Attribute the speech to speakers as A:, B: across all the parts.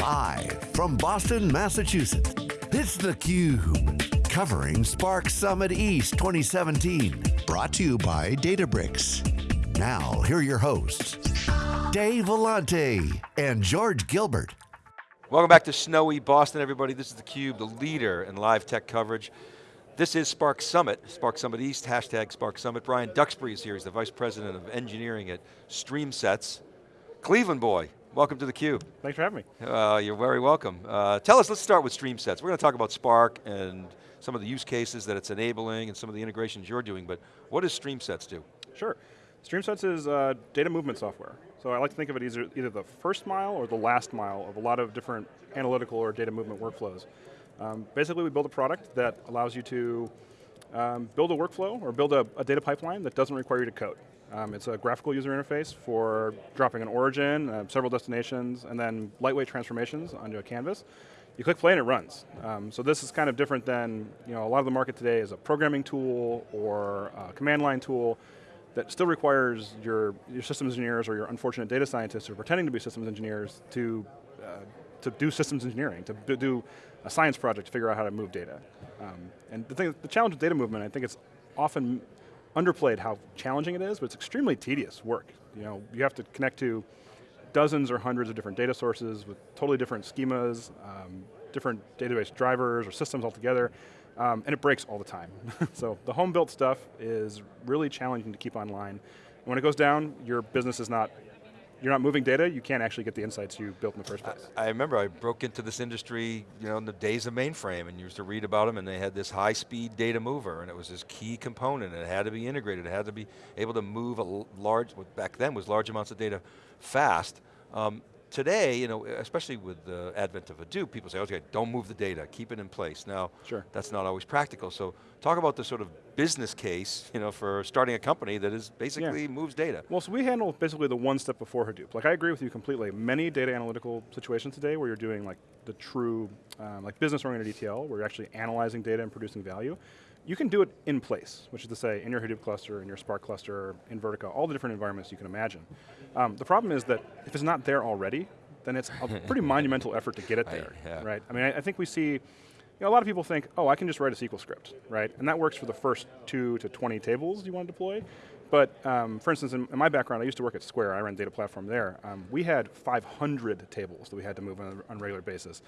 A: Live from Boston, Massachusetts, it's theCUBE. Covering Spark Summit East 2017. Brought to you by Databricks. Now, here are your hosts, Dave Vellante and George Gilbert.
B: Welcome back to snowy Boston, everybody. This is theCUBE, the leader in live tech coverage. This is Spark Summit, Spark Summit East, hashtag Spark Summit. Bryan Duxbury is here, he's the Vice President of Engineering at StreamSets. Cleveland boy, welcome to theCUBE.
C: Thanks for having me.
B: Uh, you're very welcome. Uh, tell us, let's start with StreamSets. We're going to talk about Spark and some of the use cases that it's enabling and some of the integrations you're doing, but what does StreamSets do?
C: Sure. StreamSets is uh, data movement software. So I like to think of it either, either the first mile or the last mile of a lot of different analytical or data movement workflows. Um, basically, we build a product that allows you to um, build a workflow or build a, a, data pipeline that doesn't require you to code. Um, it's a graphical user interface for dropping an origin, uh, several destinations, and then lightweight transformations onto a canvas. You click play and it runs. Um, so this is kind of different than, you know, a lot of the market today is a programming tool or a command line tool that still requires your, your systems engineers or your unfortunate data scientists who are pretending to be systems engineers to, uh, to do systems engineering, to do a science project to figure out how to move data. Um, and the, thing, the challenge with data movement, I think it's often underplayed how challenging it is, but it's extremely tedious work. You know, you have to connect to dozens or hundreds of different data sources with totally different schemas, um, different database drivers or systems altogether, um, and it breaks all the time. so the home built stuff is really challenging to keep online. And when it goes down, your business is not you're not moving data, you can't actually get the insights you built in the first place.
B: I, I, remember I broke into this industry, you know, in the days of mainframe and you used to read about them and they had this high speed data mover and it was this key component and it had to be integrated, it had to be able to move a large, what back then was large amounts of data fast. Um, today, you know, especially with the advent of Hadoop, people say, okay, don't move the data, keep it in place. Now,
C: sure.
B: that's not always practical, so talk about the sort of business case, you know, for starting a company that is basically yeah. moves data.
C: Well, so we handle basically the one step before Hadoop. Like I agree with you completely. Many data analytical situations today where you're doing like the true, um, like business-oriented ETL, where you're actually analyzing data and producing value, you can do it in place, which is to say in your Hadoop cluster, in your Spark cluster, in Vertica, all the different environments you can imagine. Um, the problem is that if it's not there already, then it's a pretty monumental effort to get it there, I, yeah. right? I mean, I, I think we see, you know, a lot of people think, oh, I can just write a SQL script, right? And that works for the first two to 20 tables you want to deploy. But um, for instance, in, in, my background, I used to work at Square, I ran data platform there. Um, we had 500 tables that we had to move on a, on a regular basis,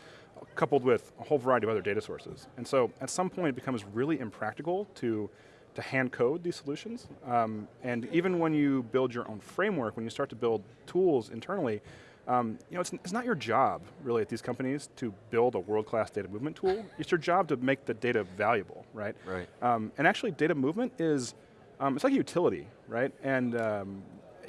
C: coupled with a whole variety of other data sources. And so at some point it becomes really impractical to to hand code these solutions. Um, and even when you build your own framework, when you start to build tools internally, um, you know, it's, it's, not your job, really, at these companies to build a world-class data movement tool. It's your job to make the data valuable, right?
B: Right.
C: Um, and actually, data movement is, um, it's like a utility, right? And um,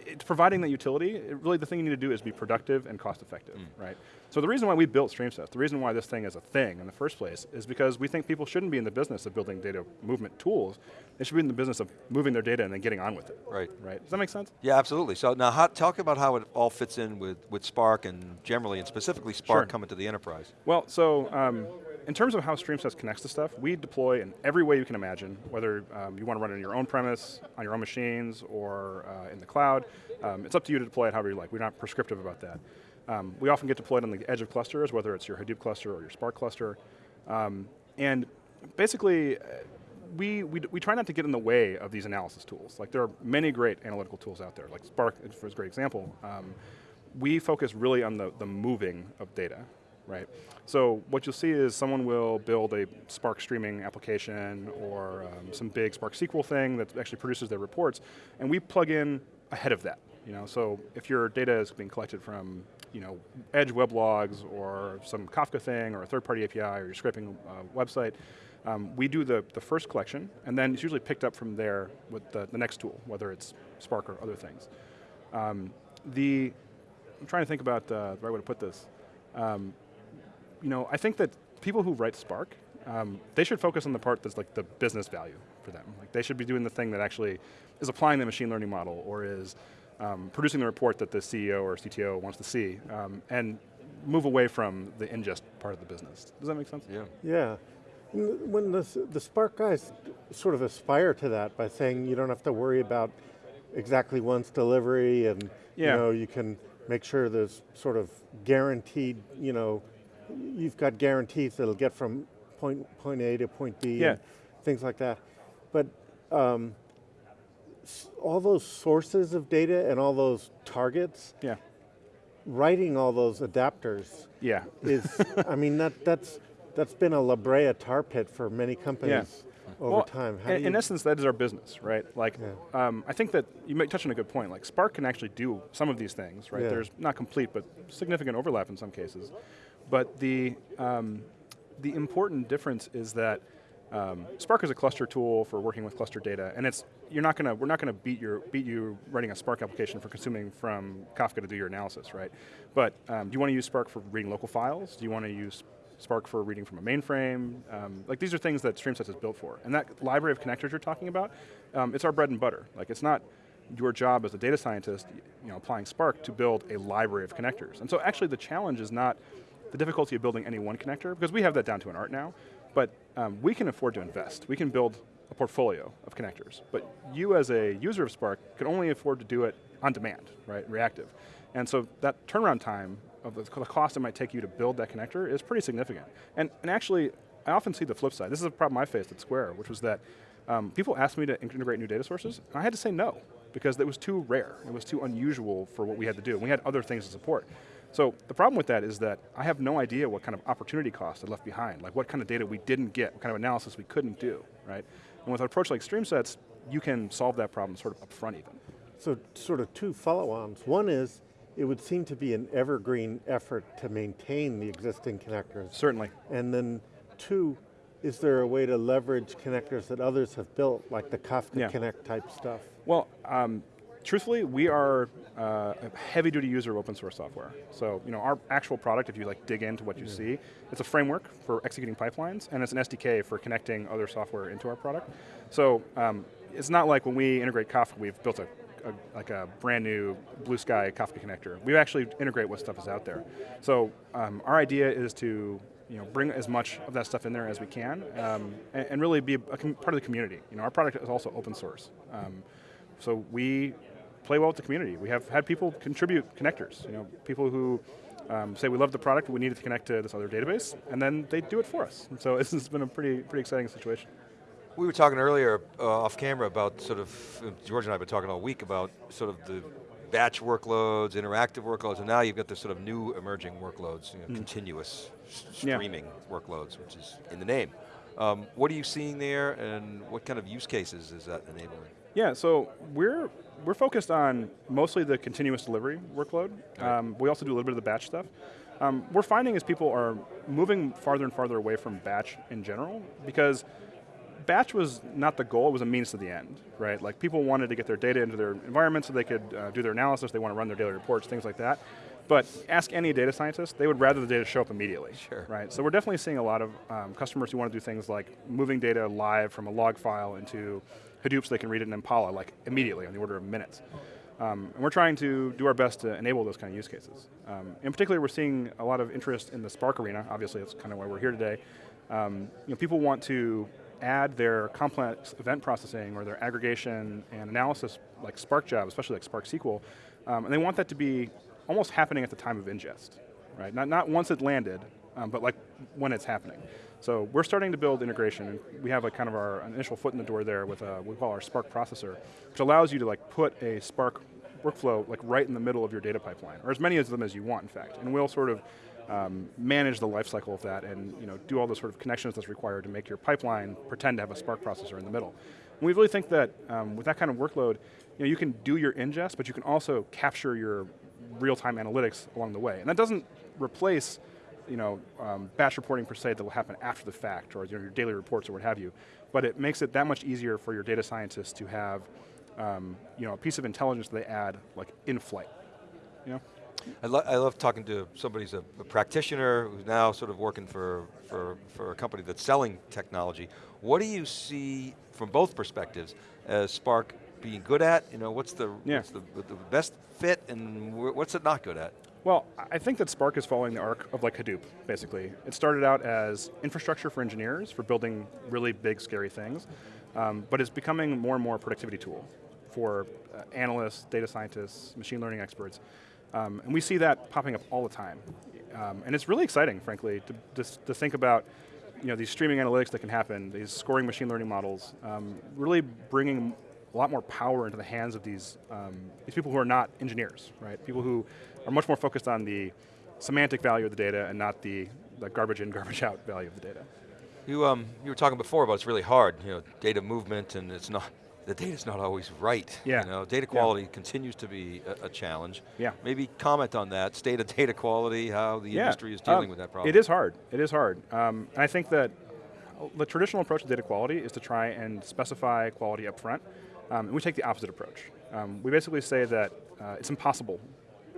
C: it's providing that utility, really the thing you need to do is be productive and cost effective, mm. right? So the reason why we built StreamSets, the reason why this thing is a thing in the first place, is because we think people shouldn't be in the business of building data movement tools. They should be in the business of moving their data and then getting on with it.
B: Right.
C: Right, does that make sense?
B: Yeah, absolutely. So now how, talk about how it all fits in with, with Spark and generally, and specifically Spark sure. coming to the enterprise.
C: Well, so, um, in terms of how StreamSets connects to stuff, we deploy in every way you can imagine, whether um, you want to run it on your own premise, on your own machines, or uh, in the cloud. Um, it's up to you to deploy it however you like. We're not prescriptive about that. Um, we often get deployed on the edge of clusters, whether it's your Hadoop cluster or your Spark cluster. Um, and basically, uh, we, we, we try not to get in the way of these analysis tools. Like there are many great analytical tools out there, like Spark is a great example. Um, we focus really on the, the moving of data, right? So what you'll see is someone will build a Spark streaming application or um, some big Spark SQL thing that actually produces their reports, and we plug in ahead of that. You know, so if your data is being collected from you know, Edge weblogs or some Kafka thing or a third-party API or you're scraping a website, um, we do the, the first collection, and then it's usually picked up from there with the, the next tool, whether it's Spark or other things. Um, the, I'm trying to think about uh, the right way to put this. Um, you know, I think that people who write Spark, um, they should focus on the part that's like the business value for them. Like they should be doing the thing that actually is applying the machine learning model or is um, producing the report that the CEO or CTO wants to see, um, and move away from the ingest part of the business. Does that make sense?
B: Yeah.
D: Yeah. When the, the Spark guys sort of aspire to that by saying you don't have to worry about exactly once delivery and yeah. you know, you can make sure there's sort of guaranteed, you know, you've got guarantees that'll get from point, point A to point B,
C: Yeah.
D: and things like that. But um, all those sources of data and all those targets,
C: Yeah.
D: writing all those adapters
C: Yeah.
D: is, I mean, that, that's, that's been a La Brea tar pit for many companies over
C: Well,
D: time. How
C: in, in essence, that is our business, right? Like, um, I think that you might touch on a good point. Like, Spark can actually do some of these things, right?
D: Yeah.
C: There's not complete, but significant overlap in some cases. But the um, the important difference is that um, Spark is a cluster tool for working with cluster data, and it's you're not gonna we're not gonna beat your beat you writing a Spark application for consuming from Kafka to do your analysis, right? But um, do you want to use Spark for reading local files? Do you want to use Spark for reading from a mainframe? Um, like these are things that StreamSets is built for, and that library of connectors you're talking about, um, it's our bread and butter. Like it's not your job as a data scientist, you know, applying Spark to build a library of connectors. And so actually the challenge is not the difficulty of building any one connector, because we have that down to an art now, but um, we can afford to invest. We can build a portfolio of connectors, but you as a user of Spark can only afford to do it on demand, right, reactive. And so that turnaround time of the cost it might take you to build that connector is pretty significant. And, and actually, I often see the flip side. This is a problem I faced at Square, which was that um, people asked me to integrate new data sources, and I had to say no, because it was too rare. It was too unusual for what we had to do. We had other things to support. So the problem with that is that I have no idea what kind of opportunity cost I left behind, like what kind of data we didn't get, what kind of analysis we couldn't do, right? And with an approach like StreamSets, you can solve that problem sort of upfront even.
D: So sort of two follow-ons. One is, it would seem to be an evergreen effort to maintain the existing connectors.
C: Certainly.
D: And then two, is there a way to leverage connectors that others have built, like the Kafka
C: Yeah.
D: Connect type stuff?
C: Well, um, truthfully, we are uh, a heavy-duty user of open source software. So, you know, our actual product, if you like dig into what you see, it's a framework for executing pipelines, and it's an SDK for connecting other software into our product. So, um, it's not like when we integrate Kafka, we've built a, a like a brand new blue sky Kafka connector. We actually integrate what stuff is out there. So, um, our idea is to you know, bring as much of that stuff in there as we can, um, and, and really be a, a part of the community. You know, our product is also open source. Um, so we play well with the community. We have had people contribute connectors. You know, people who um, say we love the product, but we need it to connect to this other database, and then they do it for us. And so this has been a pretty pretty exciting situation.
B: We were talking earlier uh, off camera about sort of, George and I have been talking all week about sort of the batch workloads, interactive workloads, and now you've got the sort of new emerging workloads, you know, continuous s-
C: Hmm. Yeah.
B: streaming workloads, which is in the name. Um, what are you seeing there and what kind of use cases is that enabling?
C: Yeah, so we're we're focused on mostly the continuous delivery workload. Um, we also do a little bit of the batch stuff. Um, we're finding as people are moving farther and farther away from batch in general because batch was not the goal, it was a means to the end, right? Like people wanted to get their data into their environment so they could uh, do their analysis, they want to run their daily reports, things like that. But ask any data scientist, they would rather the data show up immediately,
B: Sure.
C: right? So we're definitely seeing a lot of um, customers who want to do things like moving data live from a log file into Hadoop so they can read it in Impala like immediately on the order of minutes. Um, and we're trying to do our best to enable those kind of use cases. Um, in particular, we're seeing a lot of interest in the Spark arena. Obviously, that's kind of why we're here today. Um, you know, people want to add their complex event processing or their aggregation and analysis, like Spark job, especially like Spark SQL, um, and they want that to be almost happening at the time of ingest, right? Not, not once it landed, um, but like when it's happening. So we're starting to build integration, we have like kind of our initial foot in the door there with a, what we call our Spark processor, which allows you to like put a Spark workflow like right in the middle of your data pipeline, or as many of them as you want, in fact. And we'll sort of um, manage the life cycle of that and you know, do all the sort of connections that's required to make your pipeline pretend to have a Spark processor in the middle. And we really think that um, with that kind of workload, you know, you can do your ingest, but you can also capture your real-time analytics along the way. And that doesn't replace you know, um, batch reporting per se that will happen after the fact, or you know, your daily reports or what have you, but it makes it that much easier for your data scientists to have um, you know, a piece of intelligence they add like in flight. You know?
B: I, lo I love talking to somebody who's a, a practitioner who's now sort of working for, for, for a company that's selling technology. What do you see from both perspectives as Spark being good at? You know, what's the,
C: Yeah.
B: what's the, the best fit and what's it not good at?
C: Well, I think that Spark is following the arc of like Hadoop, basically. It started out as infrastructure for engineers for building really big, scary things, um, but it's becoming more and more a productivity tool for uh, analysts, data scientists, machine learning experts. Um, and we see that popping up all the time. Um, and it's really exciting, frankly, to, to, to, think about you know, these streaming analytics that can happen, these scoring machine learning models, um, really bringing a lot more power into the hands of these, um, these people who are not engineers, right? People who are much more focused on the semantic value of the data and not the, the garbage in, garbage out value of the data.
B: You, um, you were talking before about it's really hard, you know, data movement and it's not, the data's not always right.
C: Yeah.
B: You know, data quality yeah. continues to be a, a, challenge.
C: Yeah.
B: Maybe comment on that, state of data quality, how the yeah. industry is dealing
C: um,
B: with that problem.
C: It is hard, it is hard. Um, I think that the traditional approach to data quality is to try and specify quality up front, um, and we take the opposite approach. Um, we basically say that uh, it's impossible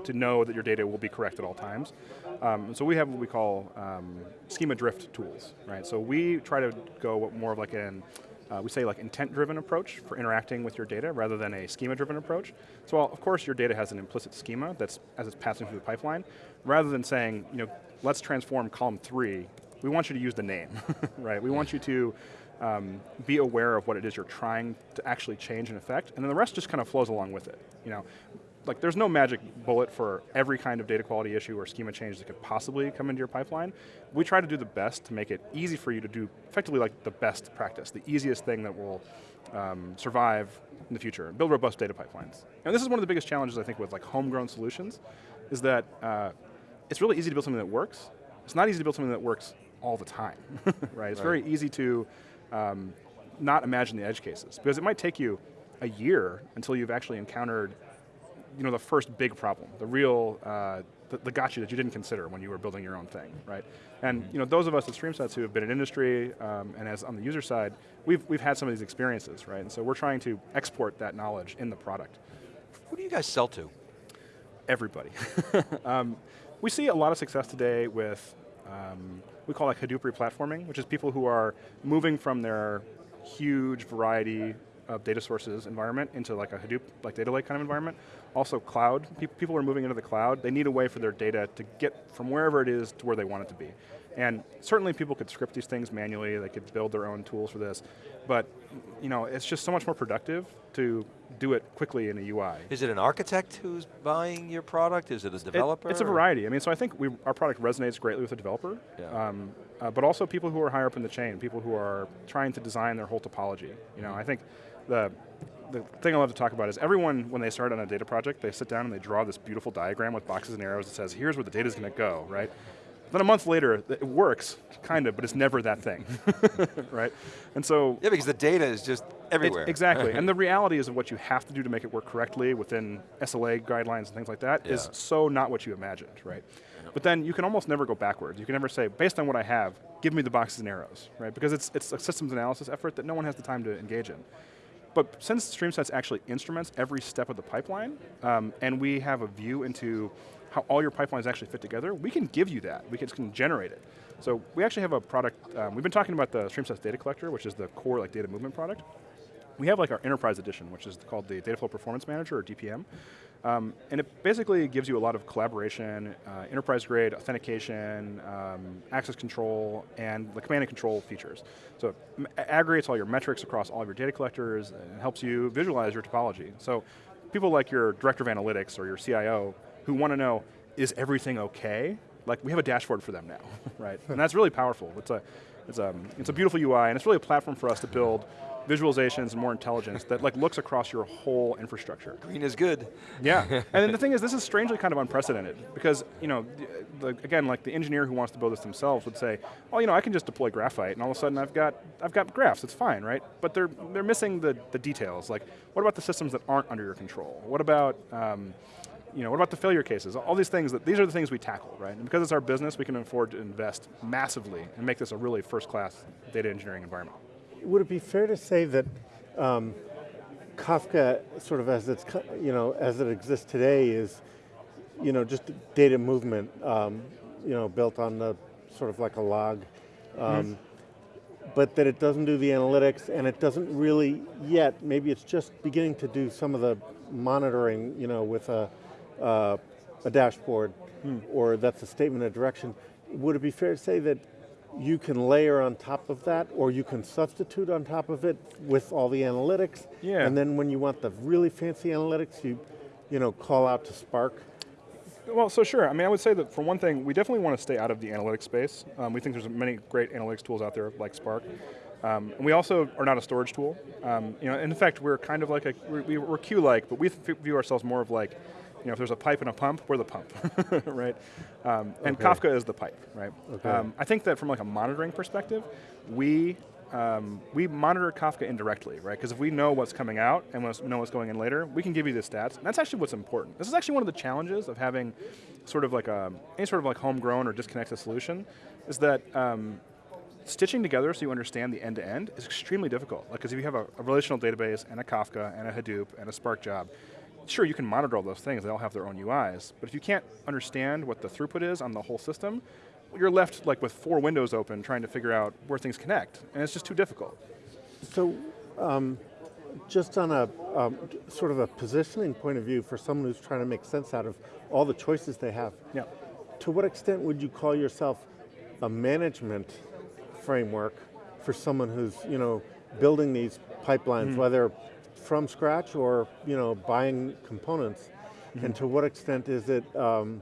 C: to know that your data will be correct at all times. Um, so we have what we call um, schema drift tools, right? So we try to go more of like an uh, we say like intent-driven approach for interacting with your data rather than a schema-driven approach. So while, of course your data has an implicit schema that's as it's passing through the pipeline, rather than saying, you know, let's transform column three, we want you to use the name, right? We want you to um, be aware of what it is you're trying to actually change and affect, and then the rest just kind of flows along with it. You know, like there's no magic bullet for every kind of data quality issue or schema change that could possibly come into your pipeline. We try to do the best to make it easy for you to do effectively like the best practice, the easiest thing that will um, survive in the future, build robust data pipelines. And this is one of the biggest challenges I think with like homegrown solutions, is that uh, it's really easy to build something that works. It's not easy to build something that works all the time, right? It's right. very easy to um, not imagine the edge cases, because it might take you a year until you've actually encountered you know, the first big problem, the real, uh, the, the gotcha that you didn't consider when you were building your own thing, right? And you know, those of us at StreamSets who have been in industry um, and as on the user side, we've, we've had some of these experiences, right? And so we're trying to export that knowledge in the product.
B: Who do you guys sell to?
C: Everybody. um, we see a lot of success today with, um, we call it Hadoop replatforming, which is people who are moving from their huge variety of data sources environment into like a Hadoop, like data lake kind of environment. Also cloud, people are moving into the cloud. They need a way for their data to get from wherever it is to where they want it to be. And certainly people could script these things manually, they could build their own tools for this, but you know, it's just so much more productive to do it quickly in a UI.
B: Is it an architect who's buying your product? Is it a developer?
C: It, it's a variety. I mean, so I think we, our product resonates greatly with the developer,
B: yeah. um,
C: uh, but also people who are higher up in the chain, people who are trying to design their whole topology. You know, I think the the thing I love to talk about is everyone, when they start on a data project, they sit down and they draw this beautiful diagram with boxes and arrows that says, here's where the data's going to go, right? Then a month later, it works, kind of, but it's never that thing, right? And so-
B: Yeah, because the data is just everywhere.
C: exactly, and the reality is of what you have to do to make it work correctly within SLA guidelines and things like that
B: yeah.
C: is so not what you imagined, right? But then you can almost never go backwards. You can never say, based on what I have, give me the boxes and arrows, right? Because it's, it's a systems analysis effort that no one has the time to engage in. But since StreamSets actually instruments every step of the pipeline, um, and we have a view into how all your pipelines actually fit together, we can give you that. We can, can generate it. So we actually have a product, um, we've been talking about the StreamSets Data Collector, which is the core like data movement product. We have like our enterprise edition, which is called the Dataflow Performance Manager, or DPM. Um, and it basically gives you a lot of collaboration, uh, enterprise grade authentication, um, access control, and the command and control features. So it aggregates all your metrics across all of your data collectors and helps you visualize your topology. So people like your director of analytics or your CIO who want to know, is everything okay? Like we have a dashboard for them now, right? and that's really powerful. It's a, it's, a, it's a beautiful UI and it's really a platform for us to build visualizations and more intelligence that like looks across your whole infrastructure.
B: Green is good.
C: Yeah, and then the thing is, this is strangely kind of unprecedented because, you know, the, again, like the engineer who wants to build this themselves would say, oh, you know, I can just deploy graphite and all of a sudden I've got, I've got graphs, it's fine, right? But they're, they're missing the, the details, like what about the systems that aren't under your control? What about, um, you know, what about the failure cases? All these things, that, these are the things we tackle, right? And because it's our business, we can afford to invest massively and make this a really first class data engineering environment
D: would it be fair to say that um, Kafka, sort of as it's you know as it exists today, is you know just data movement, um, you know, built on the sort of like a log, um, mm but that it doesn't do the analytics and it doesn't really yet. Maybe it's just beginning to do some of the monitoring, you know, with a uh, a dashboard, mm. or that's a statement of direction. Would it be fair to say that you can layer on top of that or you can substitute on top of it with all the analytics.
C: Yeah.
D: And then when you want the really fancy analytics, you, you know, call out to Spark
C: Well, so sure. I mean, I would say that for one thing, we definitely want to stay out of the analytics space. Um, we think there's many great analytics tools out there, like Spark. Um, and we also are not a storage tool. Um, you know, and in fact, we're kind of like a we're, we're Q-like, but we view ourselves more of like, you know, if there's a pipe and a pump, we're the pump, right? Um, and okay. Kafka is the pipe, right? Okay. Um, I think that from like a monitoring perspective, we um, we monitor Kafka indirectly, right? Because if we know what's coming out and we know what's going in later, we can give you the stats. And that's actually what's important. This is actually one of the challenges of having sort of like a, any sort of like homegrown or disconnected solution, is that um, stitching together so you understand the end-to-end -end is extremely difficult. Like, because if you have a, a, relational database and a Kafka and a Hadoop and a Spark job, sure you can monitor all those things, they all have their own UIs, but if you can't understand what the throughput is on the whole system, you're left like with four windows open trying to figure out where things connect, and it's just too difficult.
D: So, um, just on a um, sort of a positioning point of view for someone who's trying to make sense out of all the choices they have,
C: yeah.
D: to what extent would you call yourself a management framework for someone who's you know building these pipelines, mm. whether from scratch or you know buying components, mm -hmm. and to what extent is it, um,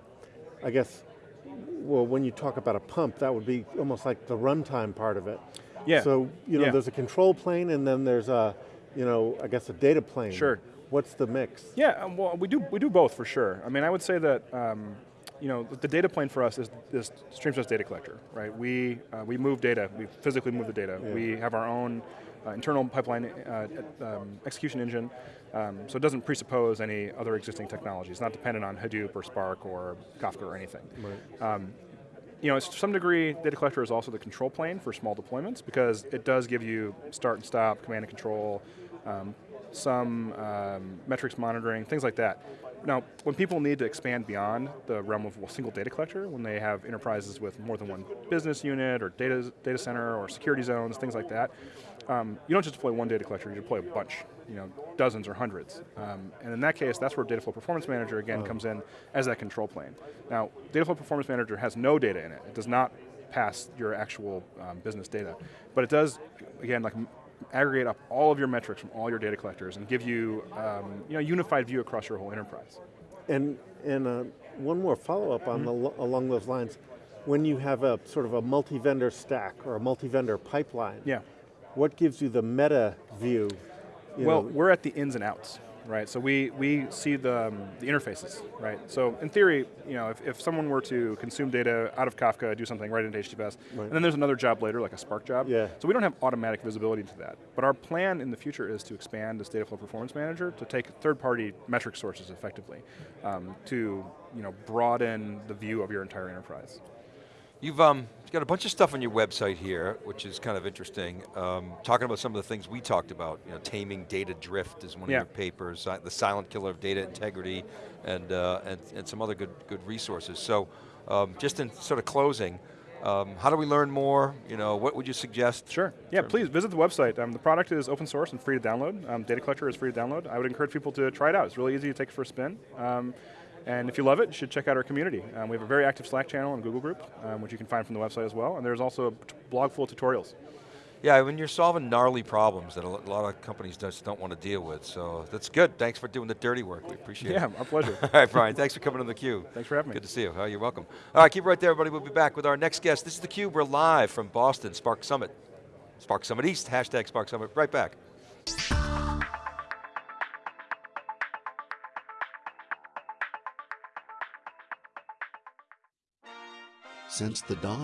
D: I guess, well, when you talk about a pump, that would be almost like the runtime part of it.
C: Yeah.
D: So, you know,
C: yeah.
D: there's a control plane and then there's a, you know, I guess a data plane.
C: Sure.
D: What's the mix?
C: Yeah, um, well, we do, we do both for sure. I mean, I would say that, um, you know, the data plane for us is this Streamsets data collector, right? We, uh, we move data, we physically move the data. Yeah. We have our own internal pipeline uh, um, execution engine, um, so it doesn't presuppose any other existing technology. It's not dependent on Hadoop or Spark or Kafka or anything.
D: Right. Um,
C: you know, to some degree, data collector is also the control plane for small deployments because it does give you start and stop, command and control, um, some um, metrics monitoring, things like that. Now, when people need to expand beyond the realm of a single data collector, when they have enterprises with more than one business unit or data, data center or security zones, things like that, um, you don't just deploy one data collector, you deploy a bunch, you know, dozens or hundreds. Um, and in that case, that's where Dataflow Performance Manager again oh. comes in as that control plane. Now, Dataflow Performance Manager has no data in it. It does not pass your actual um, business data. But it does, again, like aggregate up all of your metrics from all your data collectors and give you, um, you know, a unified view across your whole enterprise.
D: And, and uh, one more follow-up on mm -hmm. the, along those lines. When you have a sort of a multi-vendor stack or a multi-vendor pipeline,
C: yeah
D: what gives you the meta view?
C: well, know? we're at the ins and outs, right? So we, we see the, um, the interfaces, right? So in theory, you know, if, if someone were to consume data out of Kafka, do something right into HDFS, right. and then there's another job later, like a Spark job.
D: Yeah.
C: So we don't have automatic visibility into that. But our plan in the future is to expand this Dataflow Performance Manager to take third-party metric sources effectively um, to you know, broaden the view of your entire enterprise.
B: You've um, got a bunch of stuff on your website here, which is kind of interesting. Um, talking about some of the things we talked about, you know, taming data drift is one
C: yeah.
B: of your papers, the silent killer of data integrity, and, uh, and, and some other good, good resources. So um, just in sort of closing, um, how do we learn more? You know, what would you suggest?
C: Sure, yeah, please visit the website. Um, the product is open source and free to download. Um, data Collector is free to download. I would encourage people to try it out. It's really easy to take for a spin. And if you love it, you should check out our community. Um, we have a very active Slack channel and Google group, um, which you can find from the website as well, and there's also a blog full of tutorials.
B: Yeah, when you're solving gnarly problems that a lot of companies just don't want to deal with, so that's good. Thanks for doing the dirty work, we appreciate
C: yeah,
B: it.
C: Yeah, our pleasure.
B: All right, Bryan, thanks for coming on theCUBE.
C: Thanks for having
B: me.
C: Good
B: to see you, oh, you're welcome. All right, keep it right there, everybody. We'll be back with our next guest. This is theCUBE, we're live from Boston, Spark Summit. Spark Summit East, hashtag Spark Summit, right back.
A: Since the dawn